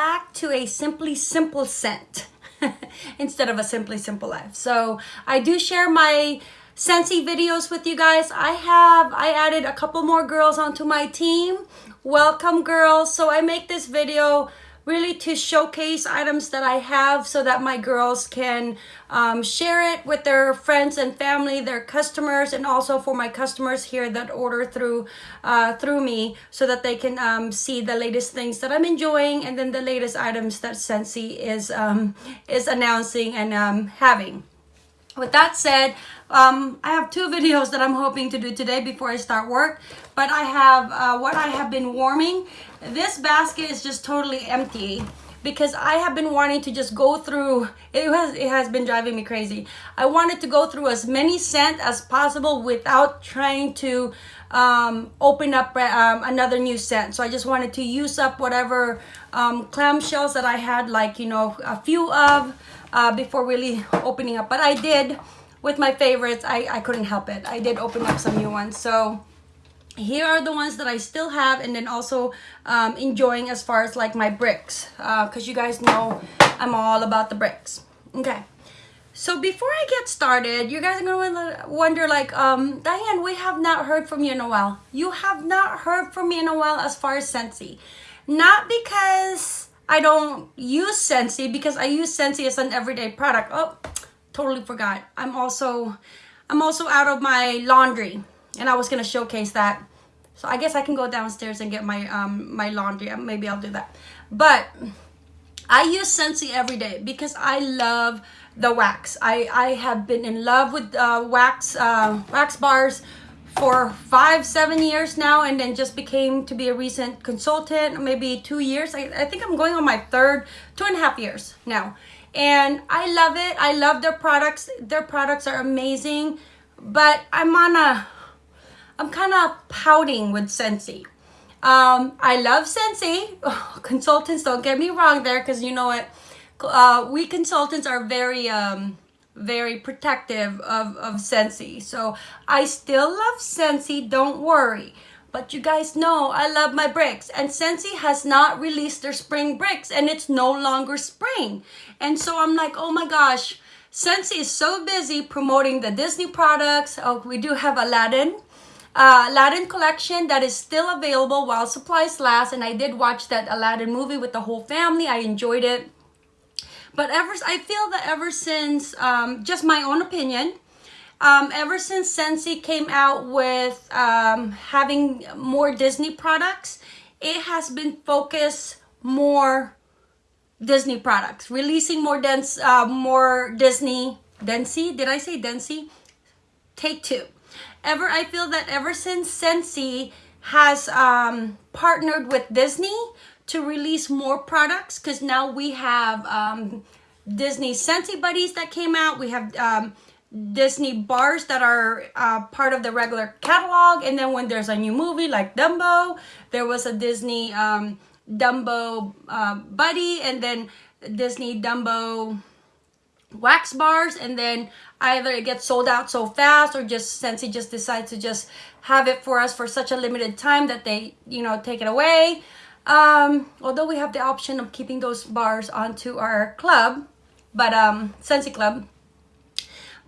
back to a Simply Simple scent instead of a Simply Simple Life. So I do share my Scentsy videos with you guys. I have, I added a couple more girls onto my team. Welcome girls. So I make this video really to showcase items that I have so that my girls can um, share it with their friends and family, their customers, and also for my customers here that order through uh, through me so that they can um, see the latest things that I'm enjoying and then the latest items that Scentsy is, um, is announcing and um, having. With that said, um, I have two videos that I'm hoping to do today before I start work, but I have uh, what I have been warming. This basket is just totally empty because I have been wanting to just go through, it has, it has been driving me crazy. I wanted to go through as many scent as possible without trying to um, open up um, another new scent. So I just wanted to use up whatever um, clamshells that I had like, you know, a few of uh, before really opening up. But I did with my favorites, I, I couldn't help it. I did open up some new ones. So here are the ones that I still have and then also um, enjoying as far as like my bricks. Because uh, you guys know I'm all about the bricks. Okay. So before I get started, you guys are to wonder like, um, Diane, we have not heard from you in a while. You have not heard from me in a while as far as Scentsy. Not because I don't use Scentsy, because I use Scentsy as an everyday product. Oh, totally forgot. I'm also, I'm also out of my laundry and I was to showcase that. So I guess I can go downstairs and get my, um, my laundry. Maybe I'll do that. But I use Scentsy every day because I love the wax. I, I have been in love with uh, wax, uh, wax bars for five, seven years now, and then just became to be a recent consultant, maybe two years. I, I think I'm going on my third, two and a half years now and I love it. I love their products. Their products are amazing, but I'm on a, I'm kind of pouting with Scentsy. Um, I love Scentsy. Oh, consultants, don't get me wrong there, because you know what, uh, we consultants are very, um, very protective of, of Scentsy. So I still love Scentsy, don't worry. But you guys know I love my bricks and Scentsy has not released their spring bricks and it's no longer spring. And so I'm like, oh my gosh, Scentsy is so busy promoting the Disney products. Oh, we do have Aladdin. Uh, Aladdin collection that is still available while supplies last. And I did watch that Aladdin movie with the whole family. I enjoyed it. But ever, I feel that ever since, um, just my own opinion, um, ever since Scentsy came out with um, having more Disney products, it has been focused more Disney products, releasing more dense, uh, more Disney, Densey, did I say Densey? Take two. Ever, I feel that ever since Scentsy has um, partnered with Disney to release more products, because now we have um, Disney Scentsy Buddies that came out, we have um, Disney bars that are uh, part of the regular catalog. And then when there's a new movie like Dumbo, there was a Disney um, Dumbo uh, buddy and then Disney Dumbo wax bars. And then either it gets sold out so fast or just Scentsy just decides to just have it for us for such a limited time that they, you know, take it away. Um, although we have the option of keeping those bars onto our club, but um, Club,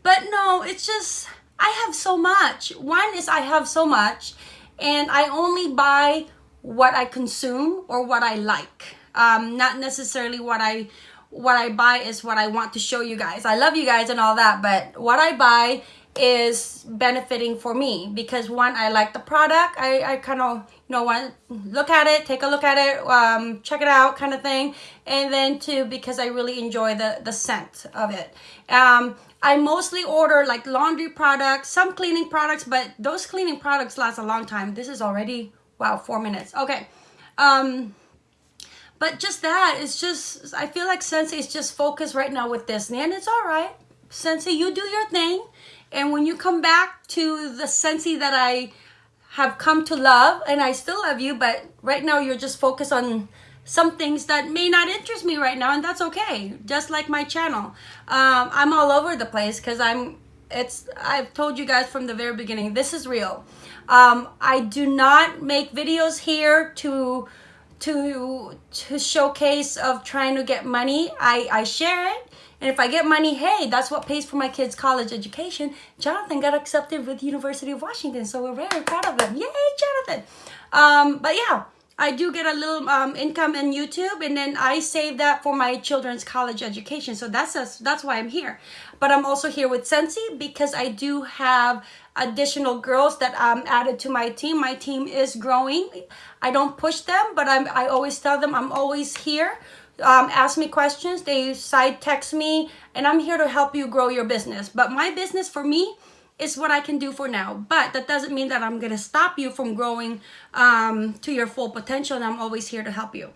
but no, it's just, I have so much. One is I have so much and I only buy what I consume or what I like. Um, not necessarily what I what I buy is what I want to show you guys. I love you guys and all that, but what I buy is benefiting for me because one, I like the product. I, I kind of, you know, want look at it, take a look at it, um, check it out kind of thing. And then two, because I really enjoy the, the scent of it. Um, I mostly order like laundry products, some cleaning products, but those cleaning products last a long time. This is already, wow, four minutes. Okay. Um, but just that, it's just, I feel like Scentsy is just focused right now with Disney and it's all right. Scentsy, you do your thing. And when you come back to the Scentsy that I have come to love, and I still love you, but right now you're just focused on some things that may not interest me right now and that's okay just like my channel um, i'm all over the place because i'm it's i've told you guys from the very beginning this is real um, i do not make videos here to to to showcase of trying to get money i i share it and if i get money hey that's what pays for my kids college education jonathan got accepted with university of washington so we're very proud of him yay jonathan um but yeah I do get a little um, income in YouTube, and then I save that for my children's college education. So that's a, that's why I'm here. But I'm also here with Scentsy because I do have additional girls that I'm added to my team. My team is growing. I don't push them, but I'm I always tell them I'm always here. Um, ask me questions. They side text me, and I'm here to help you grow your business. But my business for me is what I can do for now. But that doesn't mean that I'm gonna stop you from growing um, to your full potential. And I'm always here to help you.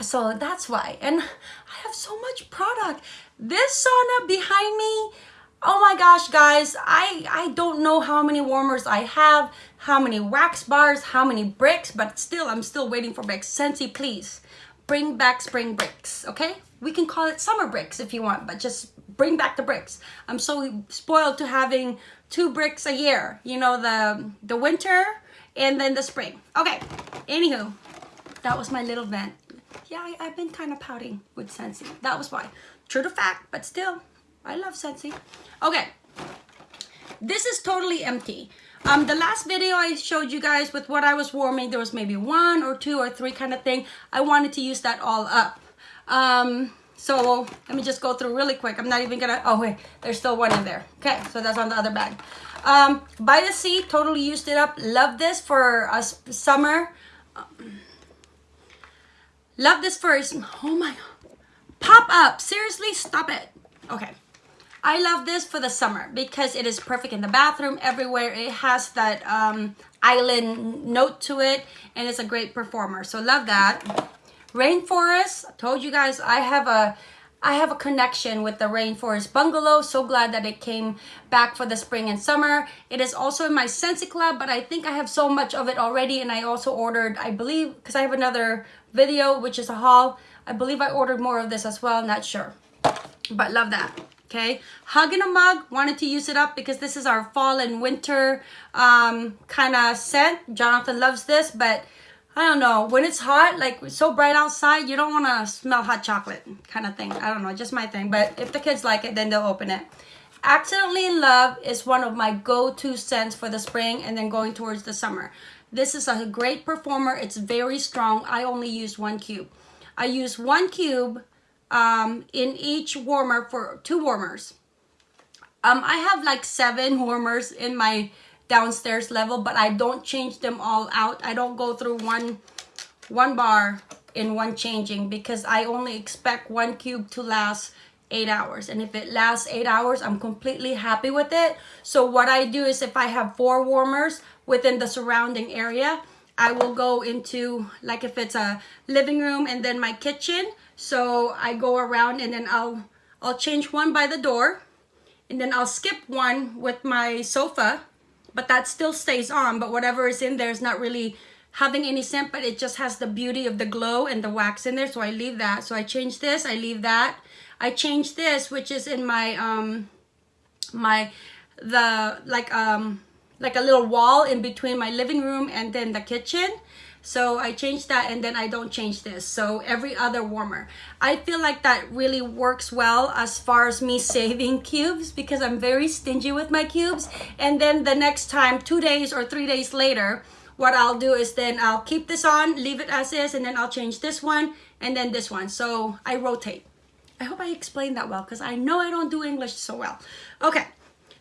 So that's why. And I have so much product. This sauna behind me my gosh guys i i don't know how many warmers i have how many wax bars how many bricks but still i'm still waiting for bricks. Scentsy please bring back spring bricks okay? We can call it summer bricks if you want but just bring back the bricks. I'm so spoiled to having two bricks a year you know the the winter and then the spring. Okay anywho that was my little vent. Yeah I, have been kind of pouting with Scentsy. that was why. True to fact but still I love Scentsy. Okay, this is totally empty. Um, the last video I showed you guys with what I was warming, there was maybe one or two or three kind of thing. I wanted to use that all up. Um, so let me just go through really quick. I'm not even gonna, oh wait, there's still one in there. Okay, so that's on the other bag. Um, by the sea, totally used it up. Love this for a summer. love this for, oh my, pop up. Seriously, stop it. Okay. I love this for the summer because it is perfect in the bathroom everywhere. It has that um, island note to it and it's a great performer. So love that. Rainforest, I told you guys I have a I have a connection with the Rainforest Bungalow. So glad that it came back for the spring and summer. It is also in my Scentsy Club, but I think I have so much of it already. And I also ordered, I believe, because I have another video, which is a haul. I believe I ordered more of this as well. Not sure, but love that okay? Hug in a mug wanted to use it up because this is our fall and winter um, kind of scent. Jonathan loves this but i don't know. When it's hot like so bright outside you don't want to smell hot chocolate kind of thing. I don't know just my thing. But if the kids like it then they'll open it. Accidentally in love is one of my go-to scents for the spring and then going towards the summer. This is a great performer. It's very strong. I only use one cube. I use one cube um, in each warmer for two warmers. Um, I have like seven warmers in my downstairs level, but I don't change them all out. I don't go through one, one bar in one changing because I only expect one cube to last eight hours. And if it lasts eight hours, I'm completely happy with it. So what I do is if I have four warmers within the surrounding area, I will go into like if it's a living room and then my kitchen, so I go around and then I'll, I'll change one by the door and then I'll skip one with my sofa, but that still stays on, but whatever is in there is not really having any scent, but it just has the beauty of the glow and the wax in there. So I leave that. So I change this, I leave that. I change this, which is in my, um, my, the, like, um, like a little wall in between my living room and then the kitchen. So I change that and then I don't change this. So every other warmer. I feel like that really works well as far as me saving cubes because I'm very stingy with my cubes. And then the next time, two days or three days later, what I'll do is then I'll keep this on, leave it as is, and then I'll change this one and then this one. So I rotate. I hope I explained that well because I know I don't do English so well. Okay,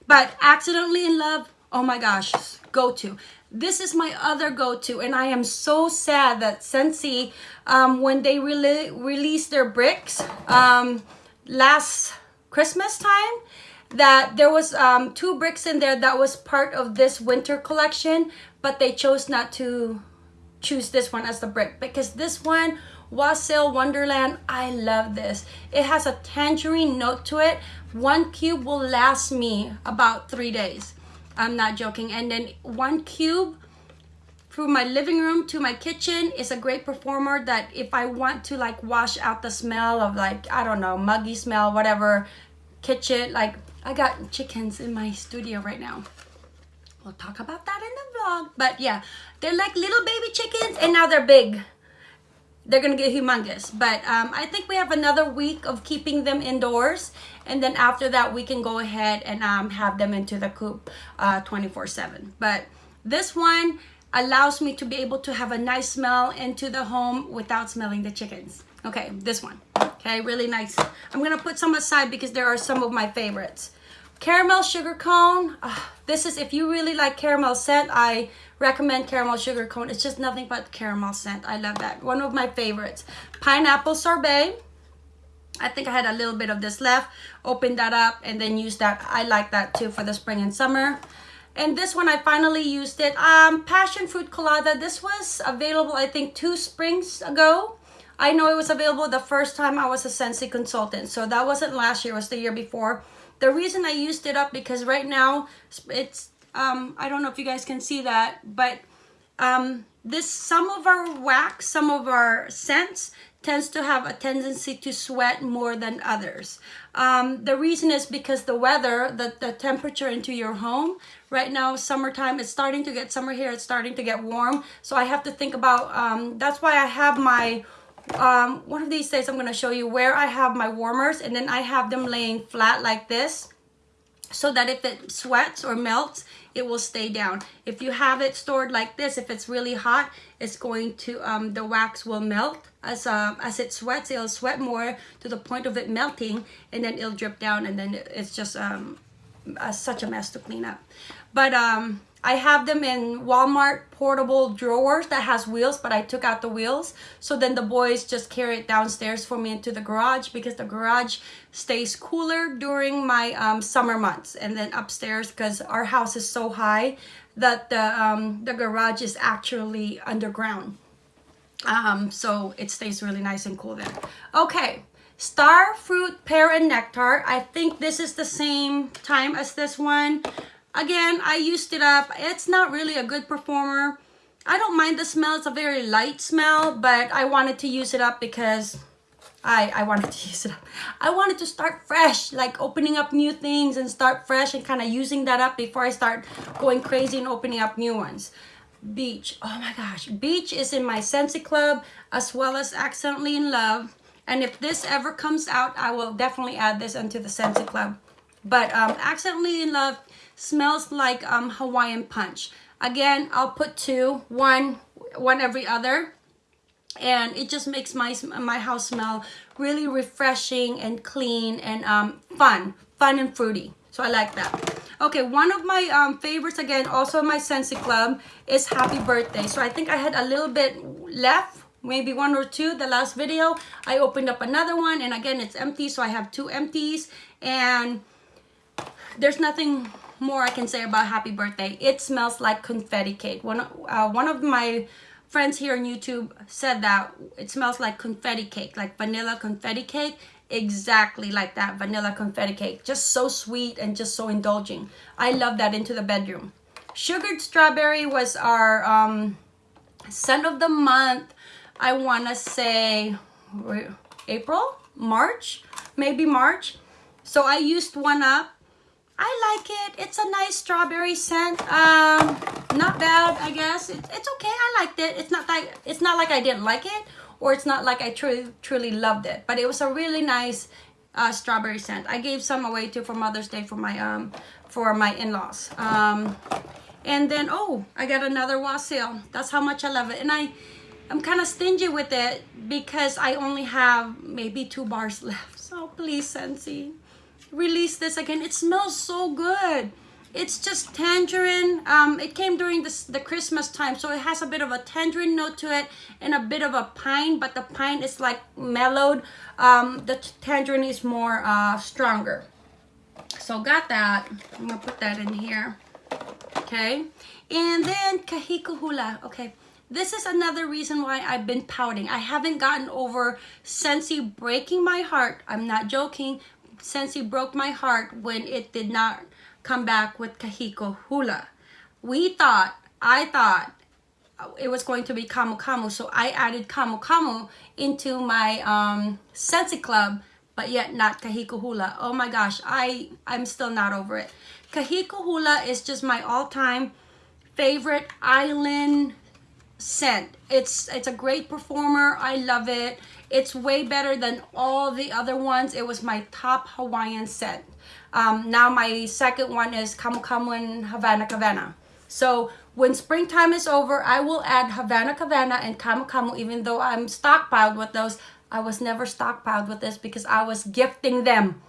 but accidentally in love, oh my gosh, go to this is my other go-to and i am so sad that Scentsy um, when they really released their bricks um, last christmas time that there was um, two bricks in there that was part of this winter collection but they chose not to choose this one as the brick because this one Wassail Wonderland, I love this. It has a tangerine note to it. One cube will last me about three days. I'm not joking. And then one cube from my living room to my kitchen is a great performer that if I want to like wash out the smell of like, I don't know, muggy smell, whatever, kitchen, like I got chickens in my studio right now. We'll talk about that in the vlog. But yeah, they're like little baby chickens and now they're big. They're gonna get humongous. But um, I think we have another week of keeping them indoors. And then after that, we can go ahead and um, have them into the coop 24-7. Uh, but this one allows me to be able to have a nice smell into the home without smelling the chickens. Okay, this one. Okay, really nice. I'm gonna put some aside because there are some of my favorites. Caramel sugar cone. Uh, this is, if you really like caramel scent, I recommend caramel sugar cone. It's just nothing but caramel scent. I love that. One of my favorites. Pineapple sorbet. I think I had a little bit of this left. Open that up and then use that. I like that too for the spring and summer. And this one, I finally used it. Um, Passion Fruit Colada. This was available, I think, two springs ago. I know it was available the first time I was a Scentsy consultant. So that wasn't last year, it was the year before. The reason I used it up because right now it's um, I don't know if you guys can see that, but um, this some of our wax, some of our scents tends to have a tendency to sweat more than others. Um, the reason is because the weather, the, the temperature into your home, right now, summertime, it's starting to get summer here, it's starting to get warm. So I have to think about, um, that's why I have my, um, one of these days I'm going to show you where I have my warmers and then I have them laying flat like this so that if it sweats or melts, it will stay down. If you have it stored like this, if it's really hot, it's going to, um, the wax will melt. As, uh, as it sweats, it'll sweat more to the point of it melting and then it'll drip down and then it's just um, such a mess to clean up. But um, I have them in Walmart portable drawers that has wheels, but I took out the wheels. So then the boys just carry it downstairs for me into the garage because the garage stays cooler during my um, summer months. And then upstairs, because our house is so high that the, um, the garage is actually underground. Um, so it stays really nice and cool there. Okay, Star Fruit Pear and Nectar. I think this is the same time as this one. Again, I used it up. It's not really a good performer. I don't mind the smell. It's a very light smell, but I wanted to use it up because I, I wanted to use it up. I wanted to start fresh, like opening up new things and start fresh and kind of using that up before I start going crazy and opening up new ones. Beach. Oh my gosh. Beach is in my Scentsy Club as well as Accidentally in Love. And if this ever comes out, I will definitely add this into the Scentsy Club. But um, Accidentally in Love Smells like um, Hawaiian Punch. Again, I'll put two, one, one every other. And it just makes my, my house smell really refreshing and clean and um, fun. Fun and fruity. So I like that. Okay, one of my um, favorites, again, also my Scentsy Club, is Happy Birthday. So I think I had a little bit left maybe one or two the last video i opened up another one and again it's empty so i have two empties and there's nothing more I can say about happy birthday. It smells like confetti cake. One, uh, one of my friends here on YouTube said that it smells like confetti cake, like vanilla confetti cake. Exactly like that vanilla confetti cake. Just so sweet and just so indulging. I love that into the bedroom. Sugared strawberry was our um, scent of the month. I want to say April, March, maybe March. So I used one up I like it. It's a nice strawberry scent. Um, not bad, I guess. It's, it's okay. I liked it. It's not like it's not like I didn't like it, or it's not like I truly truly loved it. But it was a really nice uh, strawberry scent. I gave some away too for Mother's Day for my um for my in-laws. Um, and then oh, I got another wassail. That's how much I love it. And I I'm kind of stingy with it because I only have maybe two bars left. So please, Scentsy release this again. It smells so good. It's just tangerine. Um, it came during this, the Christmas time, so it has a bit of a tangerine note to it and a bit of a pine, but the pine is like mellowed. Um, the tangerine is more uh, stronger. So got that. I'm gonna put that in here. Okay. And then Kahiko Hula. Okay. This is another reason why I've been pouting. I haven't gotten over Scentsy breaking my heart. I'm not joking Scentsy broke my heart when it did not come back with Kahiko Hula. We thought, I thought it was going to be Camu Camu, so I added Camu Camu into my um, Scentsy Club, but yet not Kahiko Hula. Oh my gosh, I, I'm still not over it. Kahiko Hula is just my all-time favorite island scent. It's it's a great performer. I love it. It's way better than all the other ones. It was my top Hawaiian scent. Um, now my second one is Camu Camu and Havana Cabana. So when springtime is over, I will add Havana Cabana and Camu Camu even though I'm stockpiled with those. I was never stockpiled with this because I was gifting them.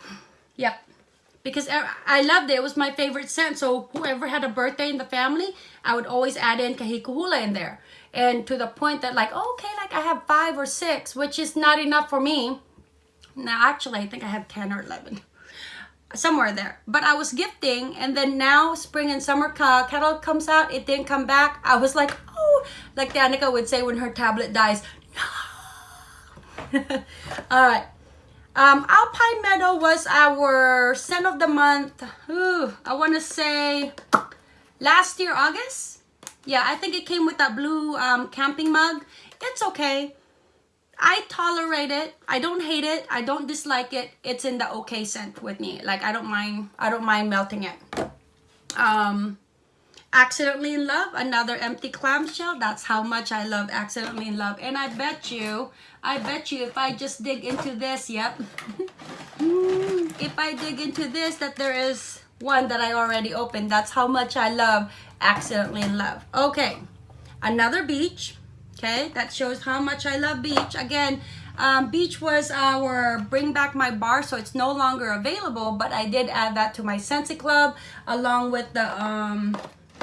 Yep. Because I loved it. It was my favorite scent. So whoever had a birthday in the family, I would always add in Kahiko Hula in there. And to the point that like, oh, okay, like I have five or six, which is not enough for me. Now, actually, I think I have 10 or 11 somewhere there but i was gifting and then now spring and summer catalog comes out it didn't come back i was like oh like danica would say when her tablet dies no all right um alpine meadow was our scent of the month Ooh, i want to say last year august yeah i think it came with that blue um camping mug it's okay I tolerate it. I don't hate it. I don't dislike it. It's in the okay scent with me. Like I don't mind. I don't mind melting it. Um, accidentally in love. Another empty clamshell. That's how much I love accidentally in love. And I bet you, I bet you, if I just dig into this, yep. if I dig into this, that there is one that I already opened. That's how much I love accidentally in love. Okay, another beach okay that shows how much I love beach again um, beach was our bring back my bar so it's no longer available but I did add that to my Scentsy Club along with the um,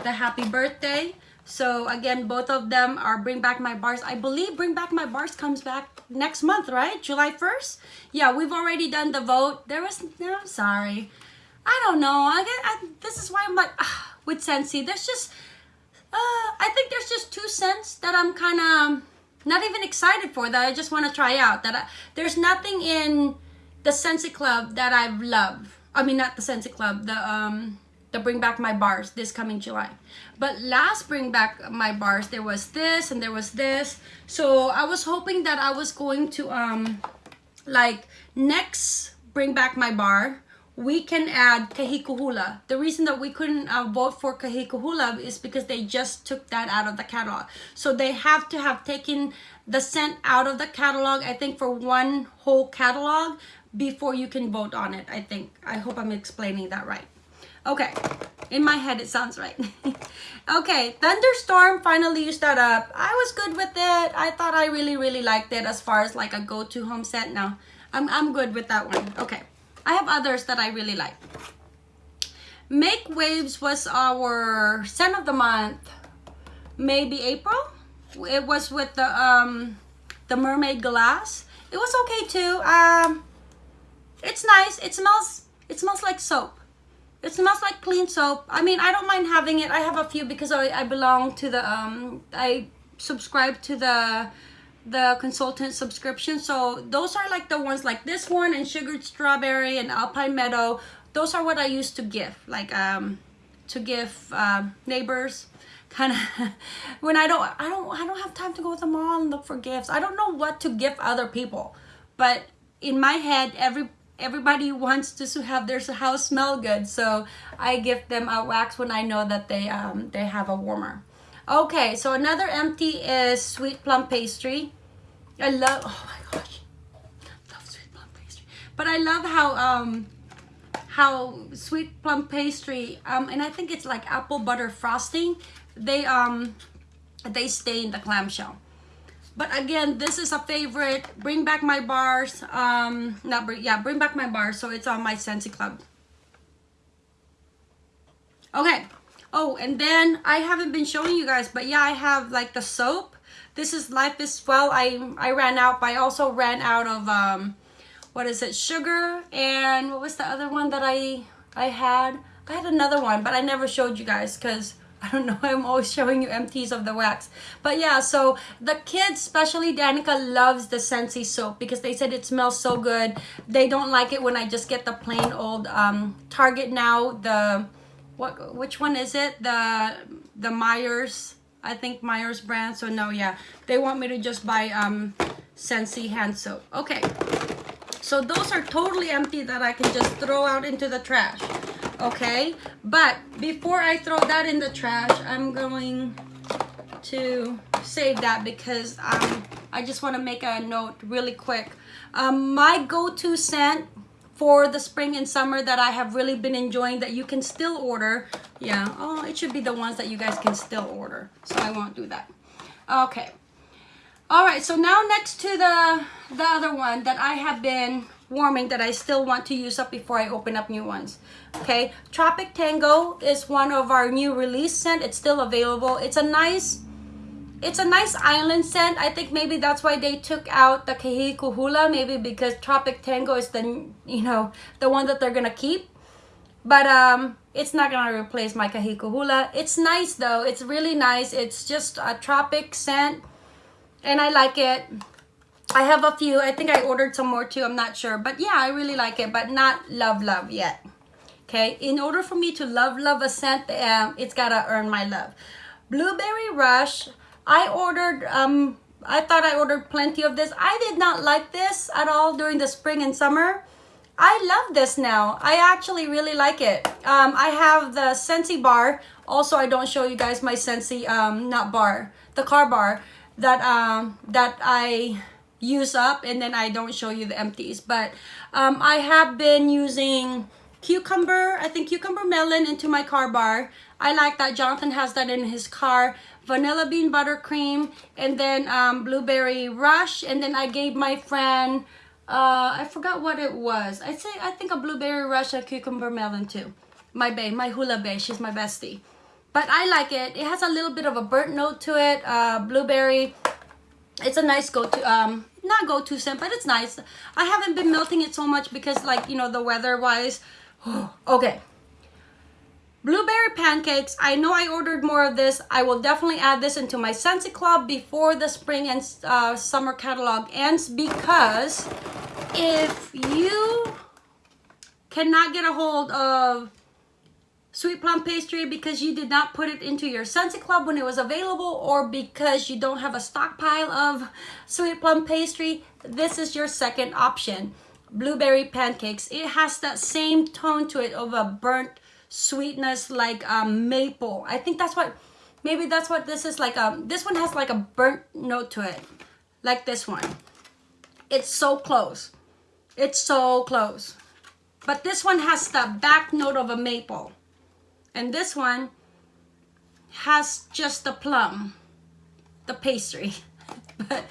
the happy birthday. So again both of them are bring back my bars. I believe bring back my bars comes back next month right? July 1st yeah we've already done the vote. There was no I'm sorry. I don't know. I get I, this is why I'm like ah, with Scentsy, there's just uh, I think there's just two scents that I'm kind of not even excited for that I just want to try out. That I, there's nothing in the Scentsy Club that I love. I mean, not the Scentsy Club, the um, the Bring Back My Bars this coming July. But last Bring Back My Bars, there was this and there was this. So I was hoping that I was going to um, like next Bring Back My Bar we can add Kahiko Hula. The reason that we couldn't uh, vote for Kahiko Hula is because they just took that out of the catalog. So they have to have taken the scent out of the catalog, I think for one whole catalog before you can vote on it, I think. I hope I'm explaining that right. Okay, in my head it sounds right. okay, Thunderstorm finally used that up. I was good with it. I thought I really, really liked it as far as like a go-to home set now. I'm, I'm good with that one. Okay. I have others that I really like. Make Waves was our scent of the month, maybe April. It was with the um, the mermaid glass. It was okay too. Um, it's nice. It smells. It smells like soap. It smells like clean soap. I mean, I don't mind having it. I have a few because I, I belong to the um I subscribe to the the consultant subscription so those are like the ones like this one and sugared strawberry and alpine meadow those are what i used to give like um to give um, neighbors kind of when i don't i don't i don't have time to go to the mall and look for gifts i don't know what to give other people but in my head every everybody wants to have their house smell good so i give them a wax when i know that they um they have a warmer Okay, so another empty is sweet plum pastry. I love, oh my gosh, love sweet plum pastry. But I love how, um, how sweet plum pastry, um, and I think it's like apple butter frosting, they, um, they stay in the clamshell. But again, this is a favorite. Bring back my bars. Um, not bring, yeah, bring back my bars. So it's on my Scentsy Club. Okay, Oh, and then I haven't been showing you guys, but yeah, I have like the soap. This is Life is Well. I I ran out, but I also ran out of um, what is it? Sugar and what was the other one that I I had? I had another one, but I never showed you guys because I don't know. I'm always showing you empties of the wax. But yeah, so the kids, especially Danica, loves the Scentsy soap because they said it smells so good. They don't like it when I just get the plain old um, Target now, the what which one is it the the Myers I think Myers brand so no yeah they want me to just buy um Scentsy hand soap okay so those are totally empty that I can just throw out into the trash okay but before I throw that in the trash I'm going to save that because um, I just want to make a note really quick. Um, my go-to scent for the spring and summer that I have really been enjoying that you can still order. Yeah, oh, it should be the ones that you guys can still order. So I won't do that. Okay. All right, so now next to the, the other one that I have been warming that I still want to use up before I open up new ones. Okay, Tropic Tango is one of our new release scent. It's still available. It's a nice it's a nice island scent. I think maybe that's why they took out the Kahiko Hula, maybe because Tropic Tango is the, you know, the one that they're to keep. But um, it's not to replace my Kahiko Hula. It's nice though. It's really nice. It's just a tropic scent and I like it. I have a few. I think I ordered some more too. I'm not sure. But yeah, I really like it, but not love, love yet. Okay, in order for me to love, love a scent, um, it's got to earn my love. Blueberry Rush I ordered, um, I thought I ordered plenty of this. I did not like this at all during the spring and summer. I love this now. I actually really like it. Um, I have the Scentsy bar. Also, I don't show you guys my Scentsy, um, not bar, the car bar that, um, that I use up and then I don't show you the empties. But um, I have been using cucumber, I think cucumber melon into my car bar. I like that. Jonathan has that in his car vanilla bean buttercream, and then um, blueberry rush. And then I gave my friend, uh, I forgot what it was. I'd say I think a blueberry rush, a cucumber melon too. My bae, my hula bae, she's my bestie. But I like it. It has a little bit of a burnt note to it. Uh, blueberry. It's a nice go-to, um, not go-to scent, but it's nice. I haven't been melting it so much because like, you know, the weather-wise. okay, Blueberry pancakes. I know I ordered more of this. I will definitely add this into my Scentsy Club before the spring and uh, summer catalog ends because if you cannot get a hold of sweet plum pastry because you did not put it into your Scentsy Club when it was available or because you don't have a stockpile of sweet plum pastry, this is your second option. Blueberry pancakes. It has that same tone to it of a burnt sweetness like um, maple. I think that's what, maybe that's what this is like. Um, this one has like a burnt note to it, like this one. It's so close. It's so close. But this one has the back note of a maple. And this one has just the plum, the pastry. but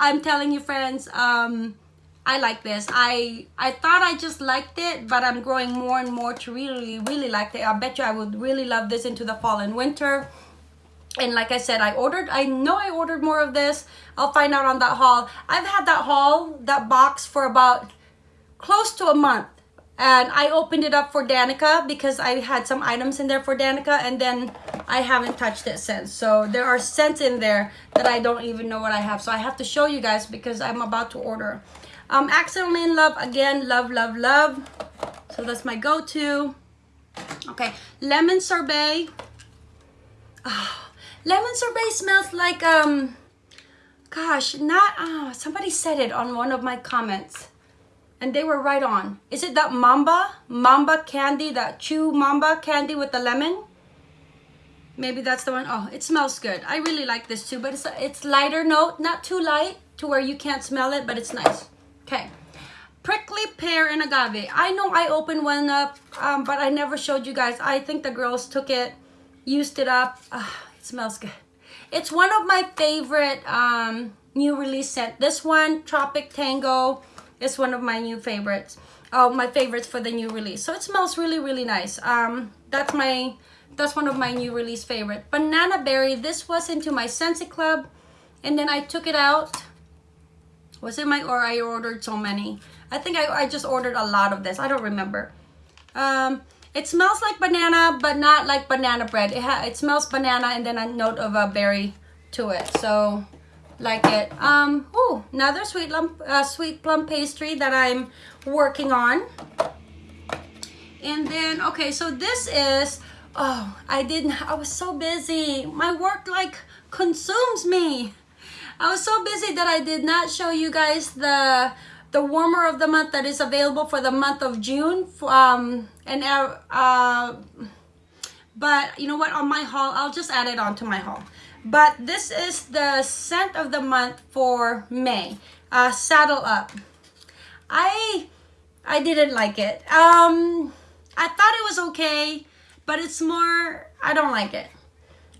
I'm telling you friends, um, I like this. I I thought I just liked it, but I'm growing more and more to really, really like it. I bet you I would really love this into the fall and winter. And like I said, I ordered, I know I ordered more of this. I'll find out on that haul. I've had that haul, that box for about close to a month. And I opened it up for Danica because I had some items in there for Danica and then I haven't touched it since. So there are scents in there that I don't even know what I have. So I have to show you guys because I'm about to order. Um, Accidentally in Love, again, love, love, love. So that's my go-to. Okay, lemon sorbet. Oh, lemon sorbet smells like, um, gosh, not, uh, somebody said it on one of my comments. And they were right on. Is it that Mamba? Mamba candy, that chew Mamba candy with the lemon? Maybe that's the one. Oh, it smells good. I really like this too, but it's, it's lighter note, not too light to where you can't smell it, but it's nice. Okay. Prickly pear and agave. I know I opened one up, um, but I never showed you guys. I think the girls took it, used it up. Uh, it smells good. It's one of my favorite um, new release scent. This one, Tropic Tango, is one of my new favorites. Oh, my favorites for the new release. So it smells really, really nice. Um, that's my, that's one of my new release favorite. Banana Berry. This was into my Scentsy Club, and then I took it out was it my or I ordered so many? I think I, I just ordered a lot of this. I don't remember. Um, it smells like banana, but not like banana bread. It, it smells banana and then a note of a berry to it. So, like it. Um, oh, another sweet, lump, uh, sweet plum pastry that I'm working on. And then, okay, so this is, oh, I didn't, I was so busy. My work like consumes me. I was so busy that I did not show you guys the the warmer of the month that is available for the month of June. Um, and uh, uh, But you know what? On my haul, I'll just add it onto my haul. But this is the scent of the month for May. Uh, Saddle Up. I I didn't like it. Um, I thought it was okay, but it's more, I don't like it.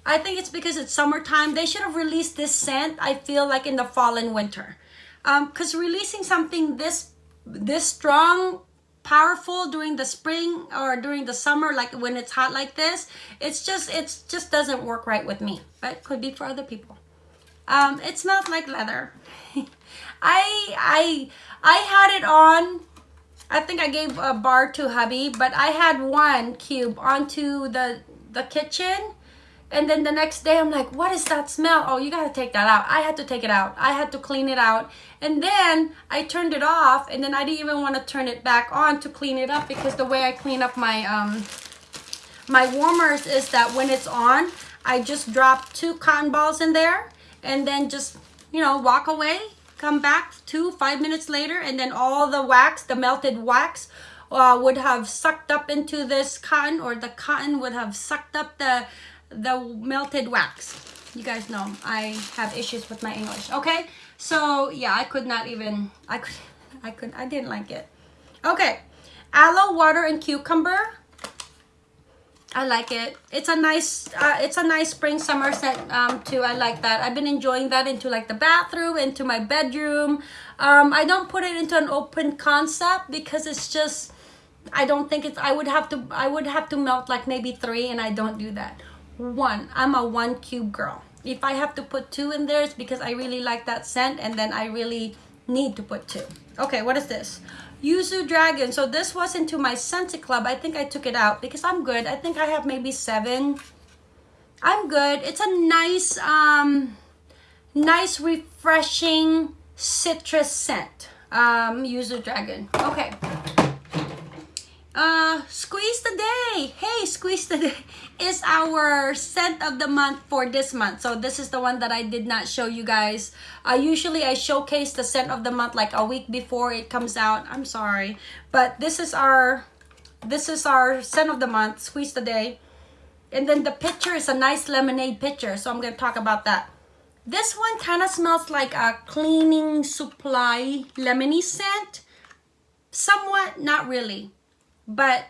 I think it's because it's summertime. They should have released this scent, I feel like in the fall and winter. Because um, releasing something this this strong powerful during the spring or during the summer like when it's hot like this. It's just it's just doesn't work right with me but it could be for other people. Um it smells like leather. I i i had it on. I think i gave a bar to hubby but i had one cube onto the the kitchen and then the next day i'm like what is that smell? Oh you gotta take that out. I had to take it out. I had to clean it out. And then i turned it off and then i didn't even want to turn it back on to clean it up because the way i clean up my um my warmers is that when it's on i just drop two cotton balls in there and then just you know walk away come back two five minutes later and then all the wax the melted wax uh, would have sucked up into this cotton or the cotton would have sucked up the the melted wax. You guys know I have issues with my English. Okay, so yeah, I could not even. I could. I could. I didn't like it. Okay, aloe water and cucumber. I like it. It's a nice. Uh, it's a nice spring summer scent um, too. I like that. I've been enjoying that into like the bathroom, into my bedroom. Um, I don't put it into an open concept because it's just. I don't think it's. I would have to. I would have to melt like maybe three, and I don't do that one. I'm a one cube girl. If i have to put two in there it's because i really like that scent and then i really need to put two. Okay what is this? Yuzu dragon. So this was into my scentsy club. I think i took it out because i'm good. I think i have maybe seven. I'm good. It's a nice um nice refreshing citrus scent. Um yuzu dragon. Okay uh, Squeeze the Day. Hey, Squeeze the Day is our scent of the month for this month. So this is the one that I did not show you guys. Uh, usually I showcase the scent of the month like a week before it comes out. I'm sorry. But this is our, this is our scent of the month, Squeeze the Day. And then the picture is a nice lemonade picture. So I'm going to talk about that. This one kind of smells like a cleaning supply lemony scent. Somewhat, not really but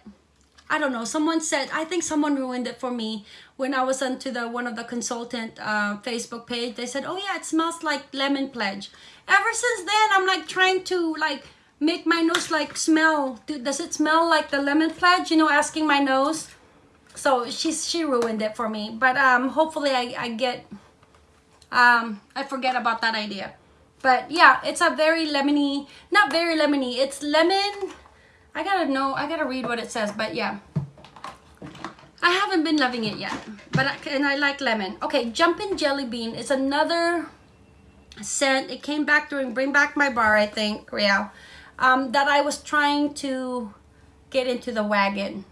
I don't know. Someone said, I think someone ruined it for me when I was onto the one of the consultant uh, Facebook page. They said, oh yeah, it smells like lemon pledge. Ever since then, I'm like trying to like make my nose like smell. Does it smell like the lemon pledge? You know, asking my nose. So she's she ruined it for me. But um, hopefully I, I get, um, I forget about that idea. But yeah, it's a very lemony, not very lemony. It's lemon I gotta know, I gotta read what it says, but yeah. I haven't been loving it yet, but I, and I like lemon. Okay, Jumpin' Jelly Bean is another scent. It came back during Bring Back My Bar, I think, yeah. Um, that I was trying to get into the wagon.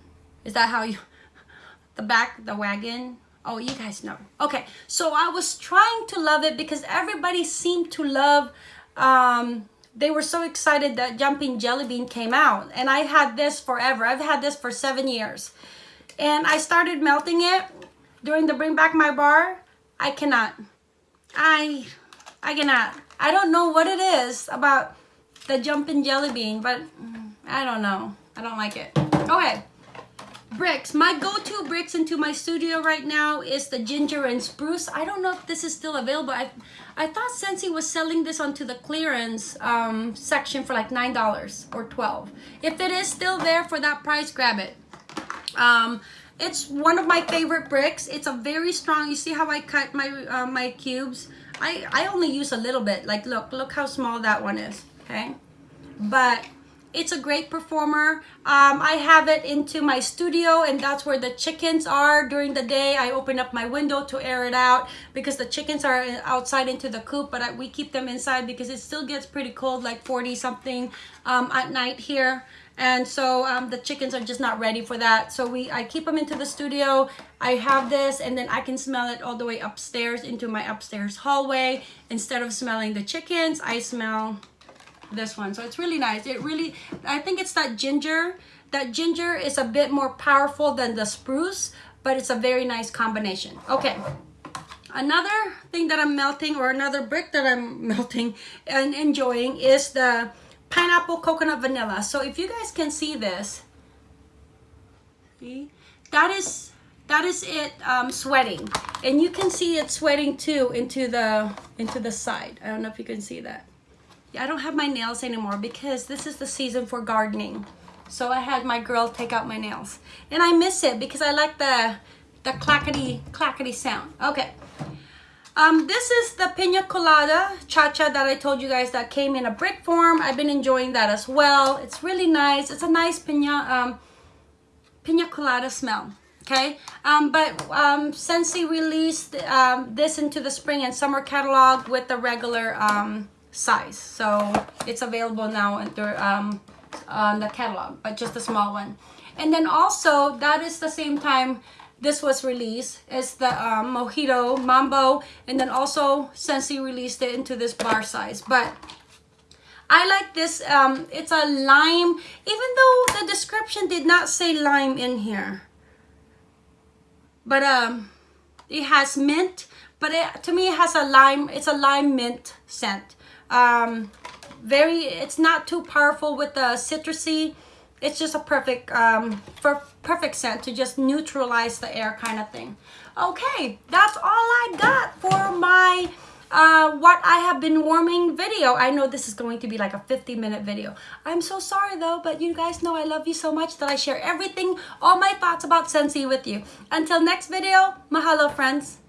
Is that how you, the back, the wagon? Oh, you guys know. Okay, so I was trying to love it because everybody seemed to love um, they were so excited that Jumping Jelly Bean came out. And I had this forever. I've had this for seven years. And I started melting it during the Bring Back My Bar. I cannot. I, I cannot. I don't know what it is about the Jumping Jelly Bean, but mm, I don't know. I don't like it. Okay bricks. My go-to bricks into my studio right now is the ginger and spruce. I don't know if this is still available. I, I thought Scentsy was selling this onto the clearance um, section for like $9 or 12 If it is still there for that price, grab it. Um, it's one of my favorite bricks. It's a very strong, you see how I cut my, uh, my cubes? I, I only use a little bit. Like, look, look how small that one is, okay? But it's a great performer. Um, I have it into my studio and that's where the chickens are during the day. I open up my window to air it out because the chickens are outside into the coop, but I, we keep them inside because it still gets pretty cold, like 40 something um, at night here. And so um, the chickens are just not ready for that. So we, I keep them into the studio. I have this and then I can smell it all the way upstairs into my upstairs hallway. Instead of smelling the chickens, I smell this one. So it's really nice. It really, I think it's that ginger. That ginger is a bit more powerful than the spruce, but it's a very nice combination. Okay. Another thing that I'm melting or another brick that I'm melting and enjoying is the pineapple coconut vanilla. So if you guys can see this, see, that is that is it um, sweating and you can see it sweating too into the into the side I don't know if you can see that I don't have my nails anymore because this is the season for gardening. So I had my girl take out my nails. And I miss it because I like the the clackety clackety sound. Okay. Um, this is the pina colada cha-cha that I told you guys that came in a brick form. I've been enjoying that as well. It's really nice. It's a nice pina um, pina colada smell. Okay? Um, but um, Scentsy released um, this into the spring and summer catalog with the regular um, size. So it's available now um, on the catalog but just a small one. And then also that is the same time this was released as the um, Mojito Mambo and then also Scentsy released it into this bar size. But I like this um, it's a lime even though the description did not say lime in here. But um it has mint but it, to me it has a lime it's a lime mint scent um very it's not too powerful with the citrusy it's just a perfect um for perfect scent to just neutralize the air kind of thing okay that's all i got for my uh, what I have been warming video. I know this is going to be like a 50 minute video. I'm so sorry though, but you guys know I love you so much that I share everything, all my thoughts about Scentsy with you. Until next video, mahalo friends.